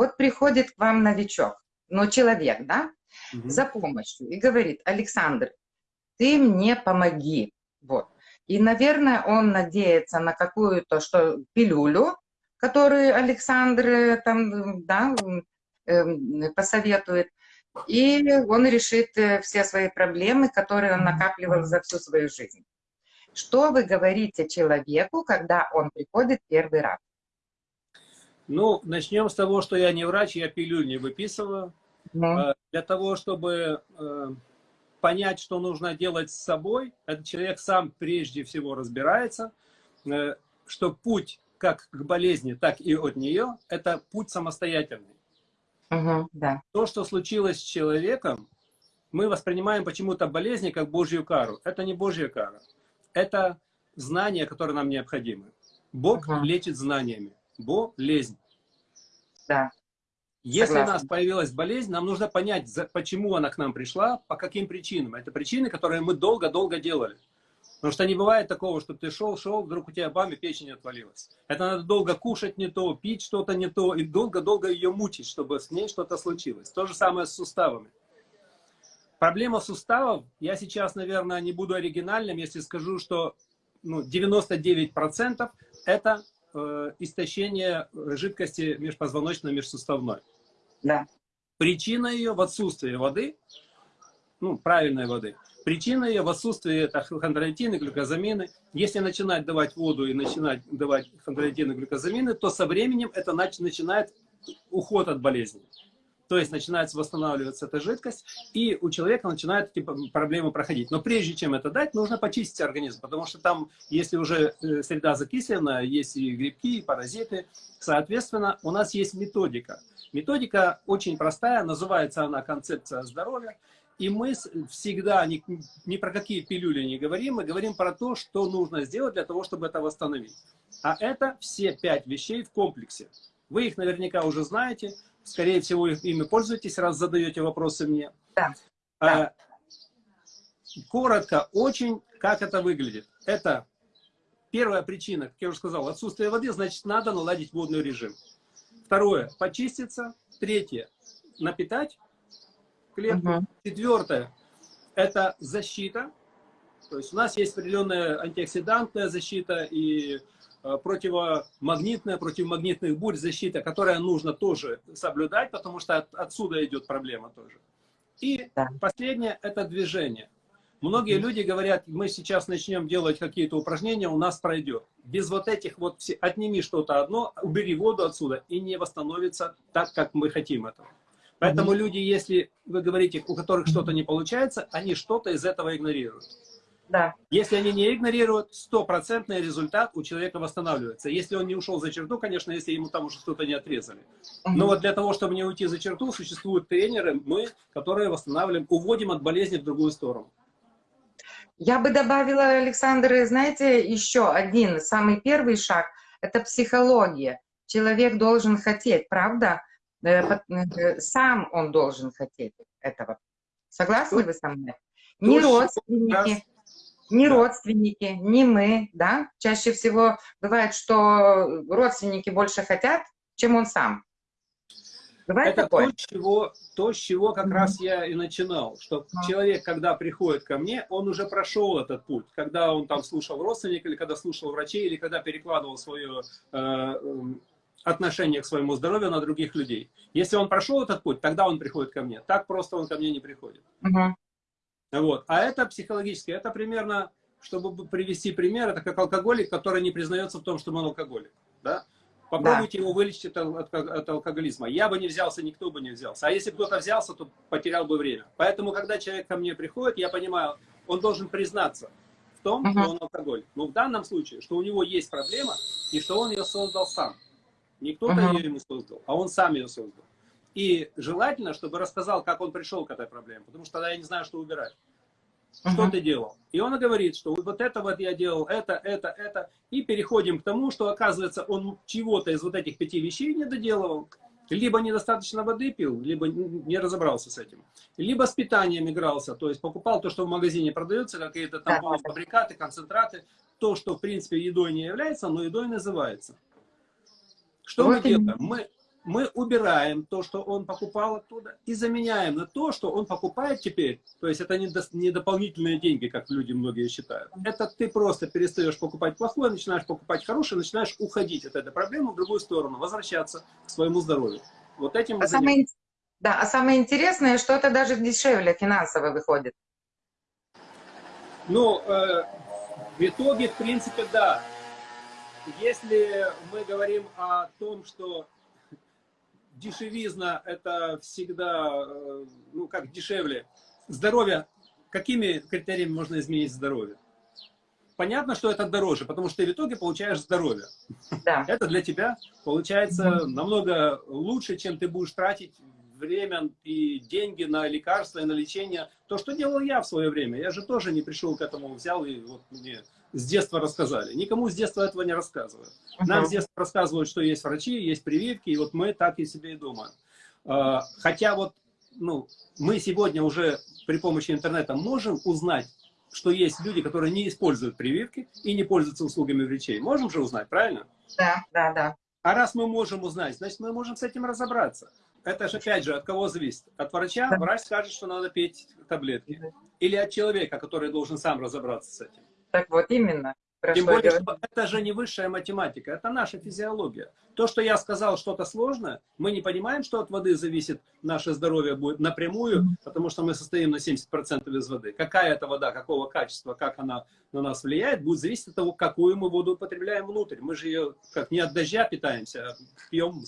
Вот приходит к вам новичок, ну, человек, да, угу. за помощью и говорит, Александр, ты мне помоги. Вот. И, наверное, он надеется на какую-то что пилюлю, которую Александр э, там, да, эм, посоветует, и он решит э, все свои проблемы, которые он накапливал за всю свою жизнь. Что вы говорите человеку, когда он приходит первый раз? Ну, начнем с того, что я не врач, я пилюль не выписываю. Ну. Для того, чтобы э, понять, что нужно делать с собой, этот человек сам прежде всего разбирается, э, что путь как к болезни, так и от нее, это путь самостоятельный. Угу, да. То, что случилось с человеком, мы воспринимаем почему-то болезни как Божью кару. Это не Божья кара. Это знания, которые нам необходимы. Бог угу. лечит знаниями. Болезнь. Да. Если Согласна. у нас появилась болезнь, нам нужно понять, почему она к нам пришла, по каким причинам. Это причины, которые мы долго-долго делали. Потому что не бывает такого, что ты шел, шел, вдруг у тебя бам, и печень отвалилась. Это надо долго кушать не то, пить что-то не то, и долго-долго ее мучить, чтобы с ней что-то случилось. То же самое с суставами. Проблема суставов, я сейчас, наверное, не буду оригинальным, если скажу, что ну, 99% это э, истощение жидкости межпозвоночно-межсуставной. Да. Причина ее в отсутствии воды, ну, правильной воды. Причина ее в отсутствии это хондроитины, глюкозамины. Если начинать давать воду и начинать давать хондроитины, глюкозамины, то со временем это начинает уход от болезни. То есть начинает восстанавливаться эта жидкость, и у человека начинают эти проблемы проходить. Но прежде чем это дать, нужно почистить организм, потому что там, если уже э, среда закислена, есть и грибки, и паразиты, соответственно, у нас есть методика. Методика очень простая, называется она концепция здоровья. И мы всегда ни, ни про какие пилюли не говорим, мы говорим про то, что нужно сделать для того, чтобы это восстановить. А это все пять вещей в комплексе. Вы их наверняка уже знаете. Скорее всего, ими пользуетесь, раз задаете вопросы мне. Да. А, коротко, очень, как это выглядит. Это первая причина, как я уже сказал, отсутствие воды, значит, надо наладить водный режим. Второе, почиститься. Третье, напитать клетку. Угу. Четвертое, это защита. То есть у нас есть определенная антиоксидантная защита и противомагнитная, противомагнитных бурь защита, которая нужно тоже соблюдать, потому что от, отсюда идет проблема тоже. И да. последнее – это движение. Многие mm -hmm. люди говорят, мы сейчас начнем делать какие-то упражнения, у нас пройдет. Без вот этих вот, все, отними что-то одно, убери воду отсюда, и не восстановится так, как мы хотим этого. Поэтому mm -hmm. люди, если вы говорите, у которых что-то не получается, они что-то из этого игнорируют. Да. Если они не игнорируют, стопроцентный результат у человека восстанавливается. Если он не ушел за черту, конечно, если ему там уже что-то не отрезали. Угу. Но вот для того, чтобы не уйти за черту, существуют тренеры, мы, которые восстанавливаем, уводим от болезни в другую сторону. Я бы добавила, Александр, знаете, еще один, самый первый шаг, это психология. Человек должен хотеть, правда? Э, э, сам он должен хотеть этого. Согласны вы со мной? Не родственники, ни да. родственники, ни мы, да. Чаще всего бывает, что родственники больше хотят, чем он сам. Бывает Это такое? то, чего, то, с чего как mm -hmm. раз я и начинал, что mm -hmm. человек, когда приходит ко мне, он уже прошел этот путь, когда он там слушал родственника, или когда слушал врачей, или когда перекладывал свое э, эм, отношение к своему здоровью на других людей. Если он прошел этот путь, тогда он приходит ко мне. Так просто он ко мне не приходит. Mm -hmm. Вот. А это психологически, это примерно, чтобы привести пример, это как алкоголик, который не признается в том, что он алкоголик. Да? Попробуйте да. его вылечить от, от, от алкоголизма. Я бы не взялся, никто бы не взялся. А если кто-то взялся, то потерял бы время. Поэтому, когда человек ко мне приходит, я понимаю, он должен признаться в том, -huh. что он алкоголик. Но в данном случае, что у него есть проблема, и что он ее создал сам. Не кто-то -huh. ее ему создал, а он сам ее создал. И желательно, чтобы рассказал, как он пришел к этой проблеме, потому что тогда я не знаю, что убирать. Что uh -huh. ты делал? И он говорит, что вот это вот я делал, это, это, это. И переходим к тому, что оказывается он чего-то из вот этих пяти вещей не доделывал. Либо недостаточно воды пил, либо не разобрался с этим. Либо с питанием игрался, то есть покупал то, что в магазине продается, какие-то там полуфабрикаты, концентраты. То, что в принципе едой не является, но едой называется. Что вот мы делаем? Мы мы убираем то, что он покупал оттуда, и заменяем на то, что он покупает теперь. То есть это не, до, не дополнительные деньги, как люди многие считают. Это ты просто перестаешь покупать плохое, начинаешь покупать хорошее, начинаешь уходить от этой проблемы в другую сторону, возвращаться к своему здоровью. Вот этим а самое, Да, а самое интересное, что это даже дешевле финансово выходит. Ну, э, в итоге, в принципе, да. Если мы говорим о том, что дешевизна это всегда, э, ну как дешевле. Здоровье, какими критериями можно изменить здоровье? Понятно, что это дороже, потому что ты в итоге получаешь здоровье. Да. Это для тебя получается намного лучше, чем ты будешь тратить время и деньги на лекарства и на лечение. То, что делал я в свое время. Я же тоже не пришел к этому, взял и вот мне с детства рассказали. Никому с детства этого не рассказывают. Нам с детства рассказывают, что есть врачи, есть прививки, и вот мы так и себе и думаем. А, хотя вот ну, мы сегодня уже при помощи интернета можем узнать, что есть люди, которые не используют прививки и не пользуются услугами врачей. Можем же узнать, правильно? Да, да, да. А раз мы можем узнать, значит, мы можем с этим разобраться. Это же, опять же, от кого зависит? От врача? Да. Врач скажет, что надо пить таблетки. Или от человека, который должен сам разобраться с этим. Так вот, именно. Тем более, что это же не высшая математика, это наша физиология. То, что я сказал что-то сложное, мы не понимаем, что от воды зависит наше здоровье будет напрямую, потому что мы состоим на 70% из воды. Какая это вода, какого качества, как она на нас влияет, будет зависеть от того, какую мы воду употребляем внутрь. Мы же ее как не от дождя питаемся, а пьем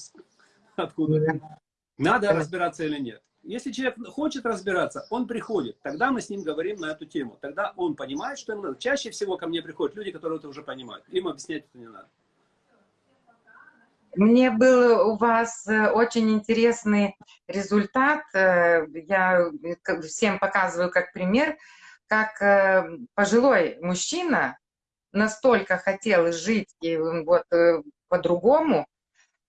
откуда. Надо разбираться или нет. Если человек хочет разбираться, он приходит. Тогда мы с ним говорим на эту тему. Тогда он понимает, что ему надо. Чаще всего ко мне приходят люди, которые это уже понимают. Им объяснять это не надо. Мне был у вас э, очень интересный результат. Э, я всем показываю как пример, как э, пожилой мужчина настолько хотел жить и вот по-другому,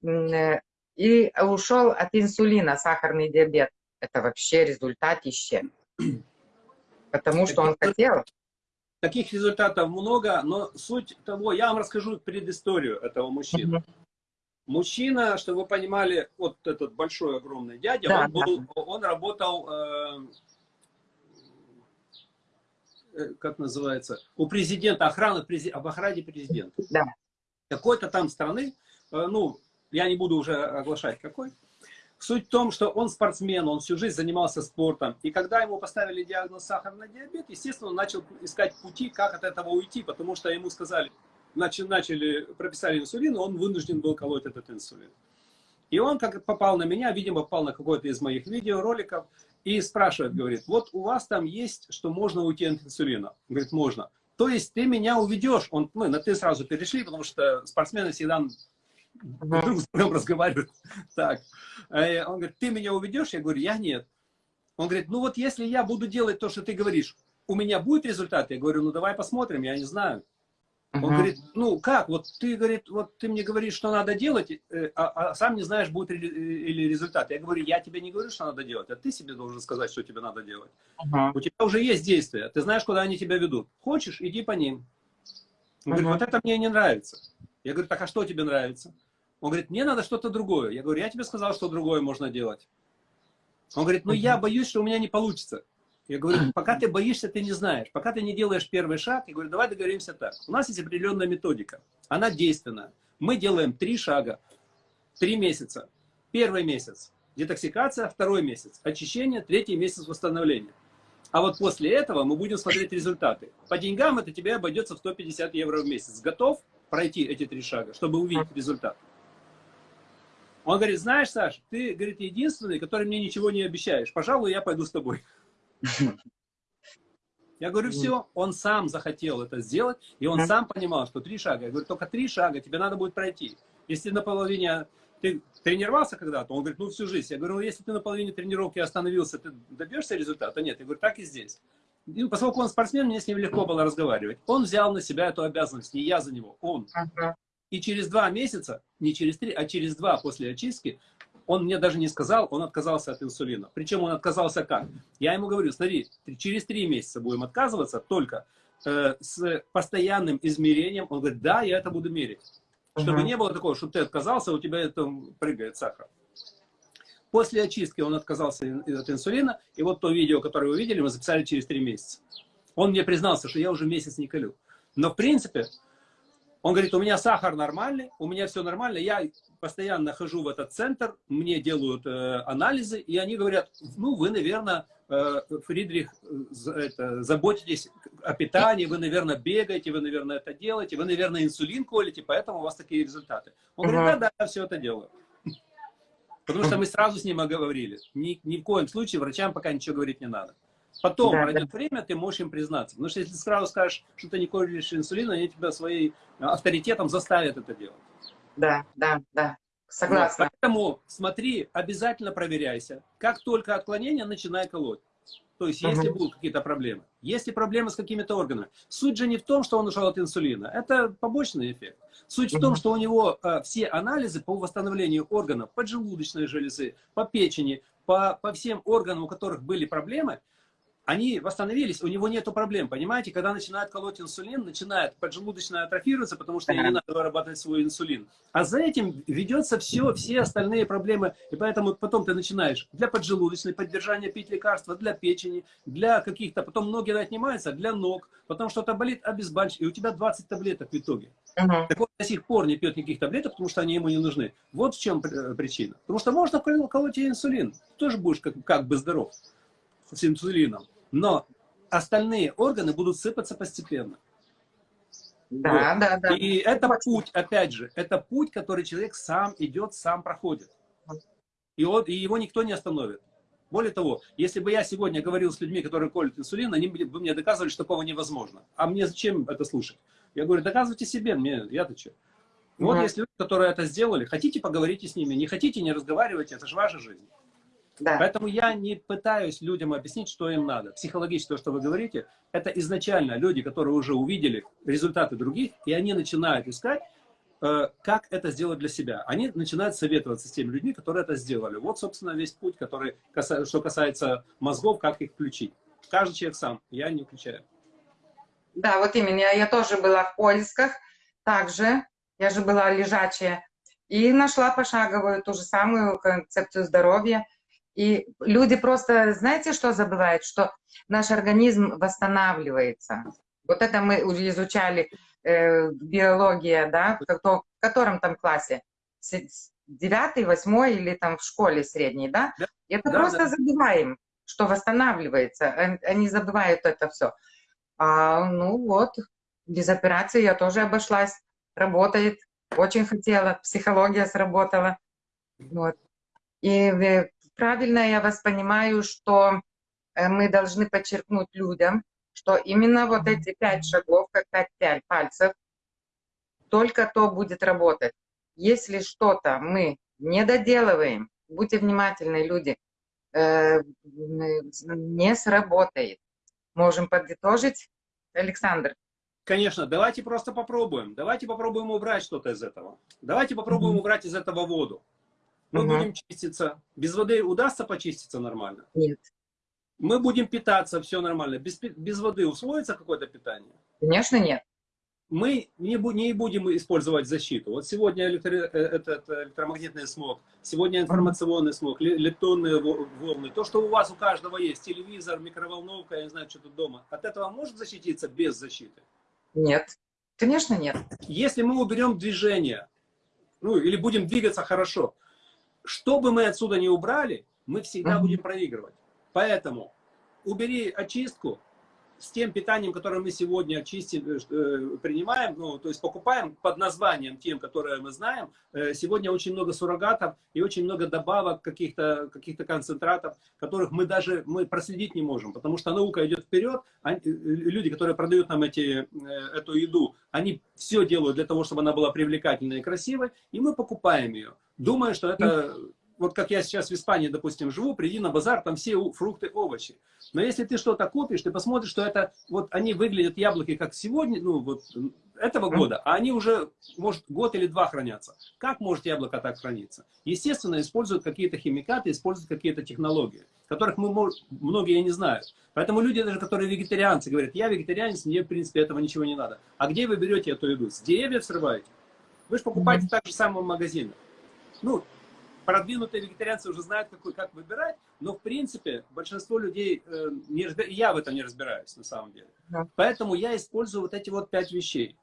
и ушел от инсулина, сахарный диабет это вообще результатище. Потому что он хотел. Таких результатов много, но суть того, я вам расскажу предысторию этого мужчины. Угу. Мужчина, чтобы вы понимали, вот этот большой, огромный дядя, да, он, был, да. он работал, э, э, как называется, у президента, охраны, об охране президента. Да. Какой-то там страны, э, ну, я не буду уже оглашать какой, Суть в том, что он спортсмен, он всю жизнь занимался спортом. И когда ему поставили диагноз сахарный диабет, естественно, он начал искать пути, как от этого уйти, потому что ему сказали, начали, начали прописали инсулин, он вынужден был колоть этот инсулин. И он, как попал на меня, видимо, попал на какой-то из моих видеороликов, и спрашивает, говорит, вот у вас там есть, что можно уйти от инсулина? Говорит, можно. То есть ты меня уведешь, он, мы на ты сразу перешли, потому что спортсмены всегда друг с другом разговаривают. Так. Э, он говорит, ты меня уведешь? Я говорю, я нет. Он говорит, ну вот если я буду делать то, что ты говоришь, у меня будет результат? Я говорю, ну давай посмотрим, я не знаю. Он -huh. говорит, ну как, вот ты, говорит, вот ты мне говоришь, что надо делать, э, а, а сам не знаешь, будет или результат. Я говорю, я тебе не говорю, что надо делать, а ты себе должен сказать, что тебе надо делать. -huh. У тебя уже есть действия, ты знаешь, куда они тебя ведут. Хочешь, иди по ним. Он -huh. говорит, вот это мне не нравится. Я говорю, так а что тебе нравится? Он говорит, мне надо что-то другое. Я говорю, я тебе сказал, что другое можно делать. Он говорит, ну я боюсь, что у меня не получится. Я говорю, пока ты боишься, ты не знаешь. Пока ты не делаешь первый шаг, я говорю, давай договоримся так. У нас есть определенная методика. Она действенная. Мы делаем три шага. Три месяца. Первый месяц детоксикация, второй месяц очищение, третий месяц восстановления. А вот после этого мы будем смотреть результаты. По деньгам это тебе обойдется в 150 евро в месяц. Готов пройти эти три шага, чтобы увидеть результат? Он говорит, знаешь, Саш, ты, говорит, единственный, который мне ничего не обещаешь. Пожалуй, я пойду с тобой. Я говорю, все, он сам захотел это сделать, и он сам понимал, что три шага. Я говорю, только три шага тебе надо будет пройти. Если на половине ты тренировался когда-то, он говорит, ну всю жизнь. Я говорю, ну если ты на половине тренировки остановился, ты добьешься результата? Нет, я говорю, так и здесь. И поскольку он спортсмен, мне с ним легко было разговаривать. Он взял на себя эту обязанность, не я за него, он. И через два месяца, не через три, а через два после очистки, он мне даже не сказал, он отказался от инсулина. Причем он отказался как? Я ему говорю, смотри, через три месяца будем отказываться только э, с постоянным измерением. Он говорит, да, я это буду мерить. Чтобы -huh. не было такого, что ты отказался, у тебя там прыгает сахар. После очистки он отказался от инсулина, и вот то видео, которое вы видели, мы записали через три месяца. Он мне признался, что я уже месяц не колю. Но в принципе, он говорит, у меня сахар нормальный, у меня все нормально, я постоянно хожу в этот центр, мне делают э, анализы, и они говорят, ну, вы, наверное, э, Фридрих, э, это, заботитесь о питании, вы, наверное, бегаете, вы, наверное, это делаете, вы, наверное, инсулин колите, поэтому у вас такие результаты. Он говорит, да, да, я все это делаю. Потому что мы сразу с ним оговорили. Ни, ни в коем случае врачам пока ничего говорить не надо. Потом да, пройдет да. время, ты можешь им признаться. Потому что если сразу скажешь, что ты не колешь инсулин, они тебя своим авторитетом заставят это делать. Да, да, да. Согласна. Вот, поэтому смотри, обязательно проверяйся. Как только отклонение, начинай колоть. То есть, если угу. будут какие-то проблемы. Если проблемы с какими-то органами. Суть же не в том, что он ушел от инсулина. Это побочный эффект. Суть угу. в том, что у него э, все анализы по восстановлению органов, поджелудочной железы, по печени, по, по всем органам, у которых были проблемы, они восстановились, у него нету проблем, понимаете? Когда начинает колоть инсулин, начинает поджелудочная атрофироваться, потому что ей не надо вырабатывать свой инсулин. А за этим ведется все, все остальные проблемы, и поэтому потом ты начинаешь для поджелудочной, поддержания пить лекарства, для печени, для каких-то, потом ноги отнимаются, для ног, потом что-то болит, обезбольщик, и у тебя 20 таблеток в итоге. Uh -huh. Так он до сих пор не пьет никаких таблеток, потому что они ему не нужны. Вот в чем причина. Потому что можно колоть инсулин, тоже будешь как, как бы здоров с инсулином но остальные органы будут сыпаться постепенно. Да, вот. да, да. И это путь, опять же, это путь, который человек сам идет, сам проходит. И, вот, и его никто не остановит. Более того, если бы я сегодня говорил с людьми, которые колют инсулин, они бы мне доказывали, что такого невозможно. А мне зачем это слушать? Я говорю, доказывайте себе, мне, я-то что? Вот mm если люди, которые это сделали, хотите, поговорите с ними, не хотите, не разговаривайте, это же ваша жизнь. Да. Поэтому я не пытаюсь людям объяснить, что им надо. Психологически то, что вы говорите, это изначально люди, которые уже увидели результаты других, и они начинают искать, э, как это сделать для себя. Они начинают советоваться с теми людьми, которые это сделали. Вот, собственно, весь путь, который касается, что касается мозгов, как их включить. Каждый человек сам, я не включаю. Да, вот именно. Я тоже была в поисках. Также, я же была лежачая. И нашла пошаговую ту же самую концепцию здоровья. И люди просто, знаете, что забывают? Что наш организм восстанавливается. Вот это мы изучали э, биология, да, в, котором там классе? Девятый, восьмой или там в школе средней, да? да это да, просто да. забываем, что восстанавливается. Они забывают это все. А, ну вот, без операции я тоже обошлась. Работает. Очень хотела. Психология сработала. Вот. И правильно я вас понимаю, что э, мы должны подчеркнуть людям, что именно вот эти пять шагов, как пять пальцев, только то будет работать. Если что-то мы не доделываем, будьте внимательны, люди, э, не сработает. Можем подытожить, Александр? Конечно, давайте просто попробуем. Давайте попробуем убрать что-то из этого. Давайте попробуем убрать из этого воду. Мы угу. будем чиститься. Без воды удастся почиститься нормально? Нет. Мы будем питаться, все нормально. Без, без воды усвоится какое-то питание? Конечно, нет. Мы не, не будем использовать защиту. Вот сегодня электро, э, этот электромагнитный смог, сегодня информационный смог, лептонные волны. То, что у вас у каждого есть, телевизор, микроволновка, я не знаю, что тут дома, от этого может защититься без защиты? Нет. Конечно, нет. Если мы уберем движение, ну, или будем двигаться хорошо, что бы мы отсюда не убрали, мы всегда будем проигрывать. Поэтому убери очистку с тем питанием, которое мы сегодня очистим, э, э, принимаем, ну, то есть покупаем под названием тем, которое мы знаем. Э, сегодня очень много суррогатов и очень много добавок каких-то каких, -то, концентратов, которых мы даже мы проследить не можем, потому что наука идет вперед, они, люди, которые продают нам эти, эту еду, они все делают для того, чтобы она была привлекательной и красивой, и мы покупаем ее. Думаю, что это, вот как я сейчас в Испании, допустим, живу, приди на базар, там все фрукты, овощи. Но если ты что-то купишь, ты посмотришь, что это, вот они выглядят, яблоки, как сегодня, ну вот этого года, а они уже, может, год или два хранятся. Как может яблоко так храниться? Естественно, используют какие-то химикаты, используют какие-то технологии, которых мы, многие не знают. Поэтому люди, даже которые вегетарианцы, говорят, я вегетарианец, мне, в принципе, этого ничего не надо. А где вы берете эту еду? С деревьев срываете? Вы же покупаете mm -hmm. так же самое в магазинах. Ну, продвинутые вегетарианцы уже знают, какой, как выбирать, но в принципе большинство людей, э, не я в этом не разбираюсь на самом деле. Да. Поэтому я использую вот эти вот пять вещей.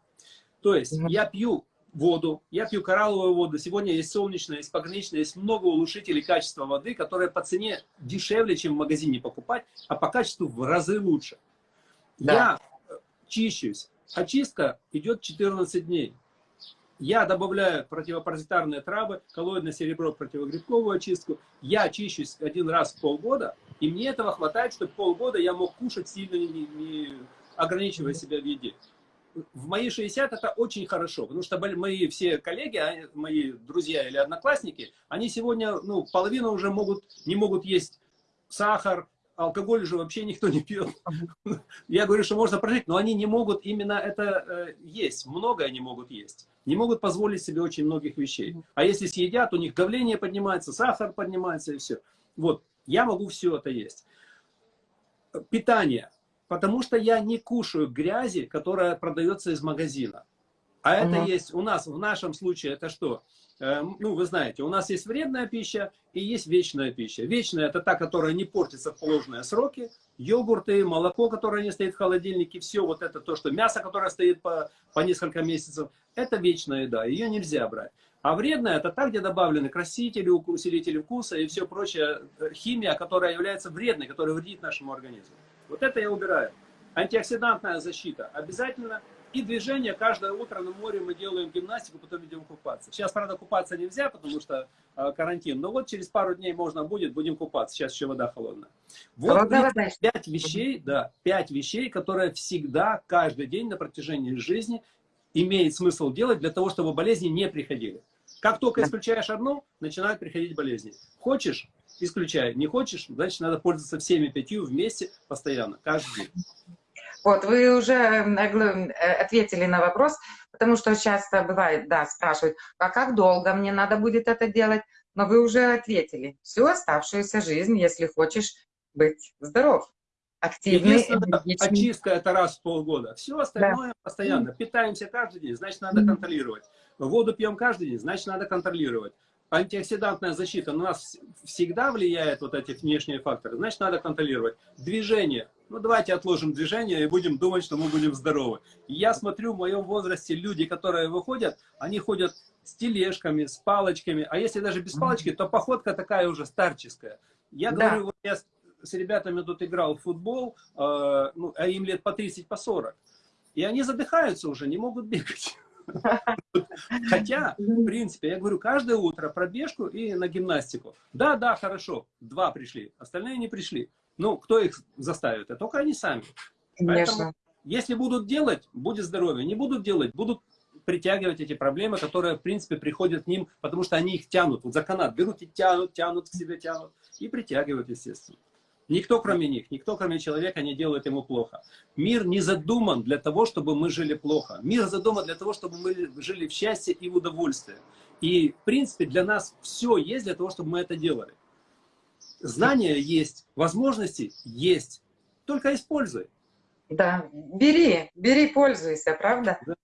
То есть -hmm. я пью воду, я пью коралловую воду, сегодня есть солнечная, есть пограничная, есть много улучшителей качества воды, которые по цене дешевле, чем в магазине покупать, а по качеству в разы лучше. Да. Я э, чищусь. Очистка идет 14 дней. Я добавляю противопаразитарные травы, коллоидное серебро, противогрибковую очистку. Я очищусь один раз в полгода, и мне этого хватает, чтобы полгода я мог кушать сильно, не, не ограничивая себя в еде. В мои 60 это очень хорошо, потому что мои все коллеги, а, мои друзья или одноклассники, они сегодня, ну, половину уже могут, не могут есть сахар, алкоголь же вообще никто не пьет. Я говорю, что можно прожить, но они не могут именно это э, есть. Много они могут есть. Не могут позволить себе очень многих вещей. А если съедят, у них давление поднимается, сахар поднимается и все. Вот, я могу все это есть. Питание. Потому что я не кушаю грязи, которая продается из магазина. А это есть у нас, в нашем случае, это что? Эм, ну, вы знаете, у нас есть вредная пища и есть вечная пища. Вечная – это та, которая не портится в положенные сроки. Йогурты, молоко, которое не стоит в холодильнике, все вот это то, что мясо, которое стоит по, по несколько месяцев, это вечная еда, ее нельзя брать. А вредная – это та, где добавлены красители, усилители вкуса и все прочее, э, химия, которая является вредной, которая вредит нашему организму. Вот это я убираю. Антиоксидантная защита обязательно – и движение каждое утро на море мы делаем гимнастику, потом идем купаться. Сейчас, правда, купаться нельзя, потому что э, карантин. Но вот через пару дней можно будет, будем купаться. Сейчас еще вода холодная. Вот пять вещей, да, пять вещей, которые всегда, каждый день на протяжении жизни имеет смысл делать для того, чтобы болезни не приходили. Как только исключаешь одну, начинают приходить болезни. Хочешь, исключай. Не хочешь, значит, надо пользоваться всеми пятью вместе постоянно, каждый день. Вот, вы уже э, ответили на вопрос, потому что часто бывает, да, спрашивают, а как долго мне надо будет это делать? Но вы уже ответили. Всю оставшуюся жизнь, если хочешь быть здоров, активный. Очистка это раз в полгода. Все остальное да. постоянно. Питаемся каждый день, значит, надо контролировать. Воду пьем каждый день, значит, надо контролировать антиоксидантная защита на нас всегда влияет, вот эти внешние факторы, значит, надо контролировать. Движение. Ну, давайте отложим движение и будем думать, что мы будем здоровы. я смотрю, в моем возрасте люди, которые выходят, они ходят с тележками, с палочками. А если даже без палочки, то походка такая уже старческая. Я да. говорю, вот я с ребятами тут играл в футбол, э, ну, а им лет по 30, по 40. И они задыхаются уже, не могут бегать. Хотя, в принципе, я говорю, каждое утро пробежку и на гимнастику. Да, да, хорошо, два пришли, остальные не пришли. Ну, кто их заставит? А только они сами. Конечно. Поэтому, если будут делать, будет здоровье. Не будут делать, будут притягивать эти проблемы, которые, в принципе, приходят к ним, потому что они их тянут. Вот за канат берут и тянут, тянут к себе, тянут. И притягивают, естественно. Никто, кроме них, никто, кроме человека, не делает ему плохо. Мир не задуман для того, чтобы мы жили плохо. Мир задуман для того, чтобы мы жили в счастье и в удовольствии. И, в принципе, для нас все есть для того, чтобы мы это делали. Знания есть, возможности есть. Только используй. Да, бери, бери, пользуйся, правда? Да.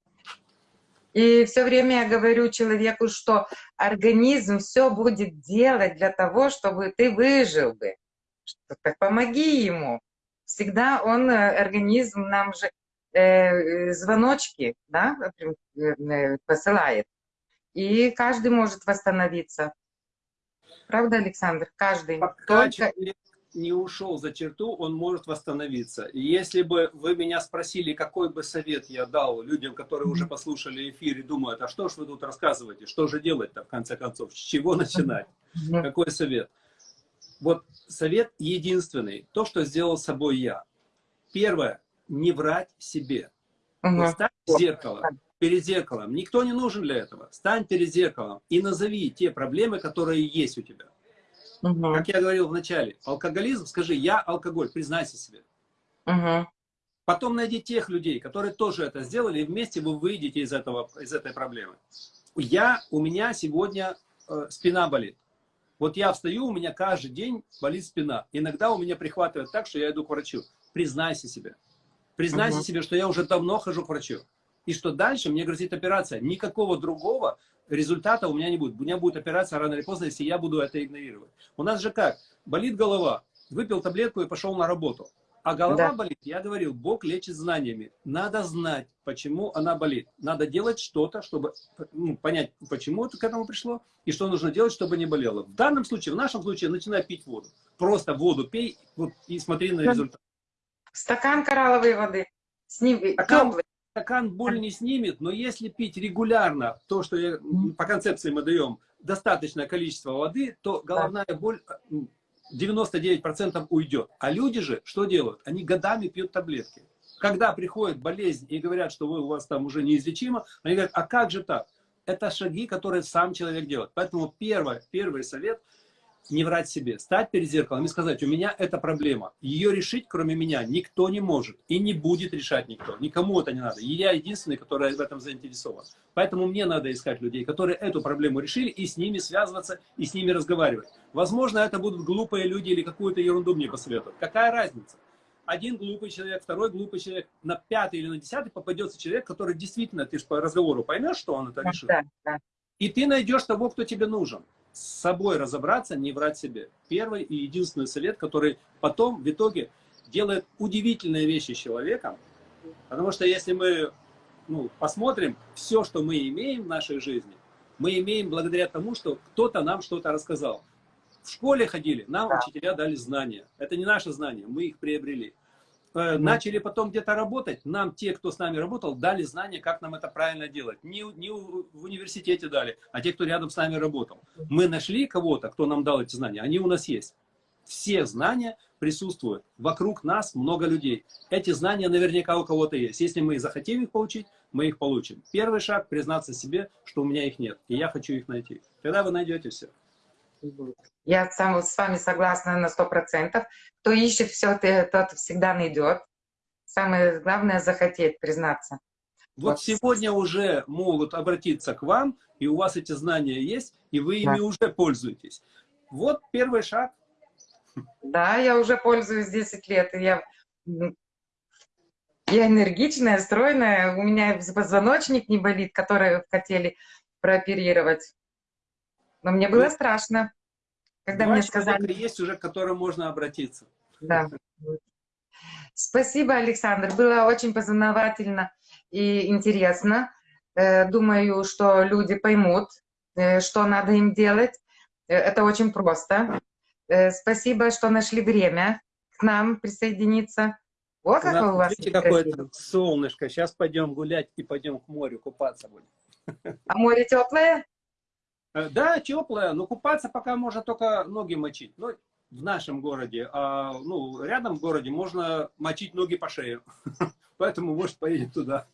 И все время я говорю человеку, что организм все будет делать для того, чтобы ты выжил бы так помоги ему. Всегда он, э, организм нам же э, звоночки да, э, посылает. И каждый может восстановиться. Правда, Александр? Каждый. Пока Только... человек не ушел за черту, он может восстановиться. И если бы вы меня спросили, какой бы совет я дал людям, которые уже послушали эфир и думают, а что ж вы тут рассказываете, что же делать-то в конце концов, с чего начинать, какой совет? Вот совет единственный, то, что сделал с собой я. Первое, не врать себе. Угу. Вот стань зеркалом, перед зеркалом. Никто не нужен для этого. Стань перед зеркалом и назови те проблемы, которые есть у тебя. Угу. Как я говорил в начале, алкоголизм, скажи, я алкоголь, признайся себе. Угу. Потом найди тех людей, которые тоже это сделали, и вместе вы выйдете из, этого, из этой проблемы. Я, у меня сегодня э, спина болит. Вот я встаю, у меня каждый день болит спина. Иногда у меня прихватывает так, что я иду к врачу. Признайся себе. Признайся угу. себе, что я уже давно хожу к врачу. И что дальше мне грозит операция. Никакого другого результата у меня не будет. У меня будет операция рано или поздно, если я буду это игнорировать. У нас же как? Болит голова, выпил таблетку и пошел на работу. А голова да. болит, я говорил, Бог лечит знаниями. Надо знать, почему она болит. Надо делать что-то, чтобы ну, понять, почему это к этому пришло, и что нужно делать, чтобы не болело. В данном случае, в нашем случае, начинай пить воду. Просто воду пей вот, и смотри на результат. Стакан коралловой воды. Сним... Стакан, стакан боль не снимет, но если пить регулярно, то, что я, по концепции мы даем, достаточное количество воды, то головная боль 99% уйдет. А люди же что делают? Они годами пьют таблетки. Когда приходит болезнь и говорят, что вы, у вас там уже неизлечимо, они говорят, а как же так? Это шаги, которые сам человек делает. Поэтому первое, первый совет – не врать себе, стать перед зеркалом и сказать, у меня эта проблема. Ее решить, кроме меня, никто не может и не будет решать никто. Никому это не надо. И я единственный, который в этом заинтересован. Поэтому мне надо искать людей, которые эту проблему решили, и с ними связываться, и с ними разговаривать. Возможно, это будут глупые люди или какую-то ерунду мне посоветуют. Какая разница? Один глупый человек, второй глупый человек, на пятый или на десятый попадется человек, который действительно, ты же по разговору поймешь, что он это решил. Да, да. И ты найдешь того, кто тебе нужен с собой разобраться, не врать себе. Первый и единственный совет, который потом в итоге делает удивительные вещи человеком. Потому что если мы ну, посмотрим, все, что мы имеем в нашей жизни, мы имеем благодаря тому, что кто-то нам что-то рассказал. В школе ходили, нам учителя дали знания. Это не наши знания, мы их приобрели. Э, начали потом где-то работать, нам те, кто с нами работал, дали знания, как нам это правильно делать. Не, не в университете дали, а те, кто рядом с нами работал. Мы нашли кого-то, кто нам дал эти знания, они у нас есть. Все знания присутствуют. Вокруг нас много людей. Эти знания наверняка у кого-то есть. Если мы захотим их получить, мы их получим. Первый шаг – признаться себе, что у меня их нет, и я хочу их найти. Тогда вы найдете все. Я сам, с вами согласна на сто процентов. Кто ищет все, тот всегда найдет. Самое главное захотеть, признаться. Вот, вот сегодня уже могут обратиться к вам, и у вас эти знания есть, и вы ими да. уже пользуетесь. Вот первый шаг. Да, я уже пользуюсь 10 лет, и я, я энергичная, стройная, у меня позвоночник не болит, который хотели прооперировать. Но мне было страшно, когда Два мне сказали... есть уже, к которым можно обратиться. Да. Спасибо, Александр. Было очень познавательно и интересно. Э, думаю, что люди поймут, э, что надо им делать. Э, это очень просто. Спасибо, что нашли время к нам присоединиться. О, как у, у вас какое-то солнышко. Сейчас пойдем гулять и пойдем к морю купаться будем. А море теплое? Э, да, теплая, но купаться пока можно только ноги мочить. Ну, в нашем городе, а ну, рядом в городе можно мочить ноги по шее. Поэтому, может, поедем туда.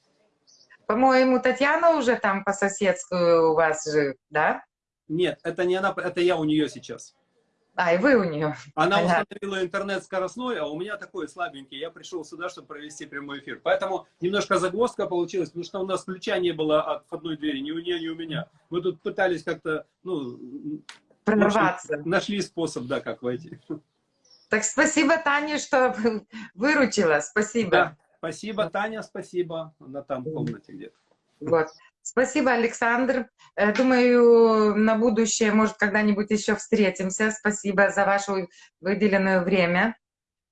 По-моему, Татьяна уже там по соседству у вас живет, да? Нет, это не она, это я у нее сейчас. А, и вы у нее. Она Понятно. установила интернет скоростной, а у меня такой слабенький. Я пришел сюда, чтобы провести прямой эфир. Поэтому немножко загвоздка получилась, потому что у нас ключа не было от входной двери, ни у нее, ни у меня. Мы тут пытались как-то, ну... Прорваться. Общем, нашли способ, да, как войти. Так спасибо, Таня, что выручила. Спасибо. Да, спасибо, Таня, спасибо. Она там в комнате где-то. Вот. Спасибо, Александр. Э, думаю, на будущее, может, когда-нибудь еще встретимся. Спасибо за ваше выделенное время.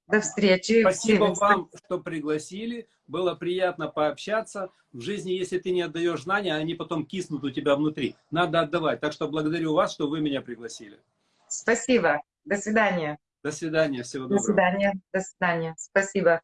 До встречи. Спасибо вам, что пригласили. Было приятно пообщаться. В жизни, если ты не отдаешь знания, они потом киснут у тебя внутри. Надо отдавать. Так что благодарю вас, что вы меня пригласили. Спасибо. До свидания. До свидания. Всего доброго. До свидания. До свидания. Спасибо.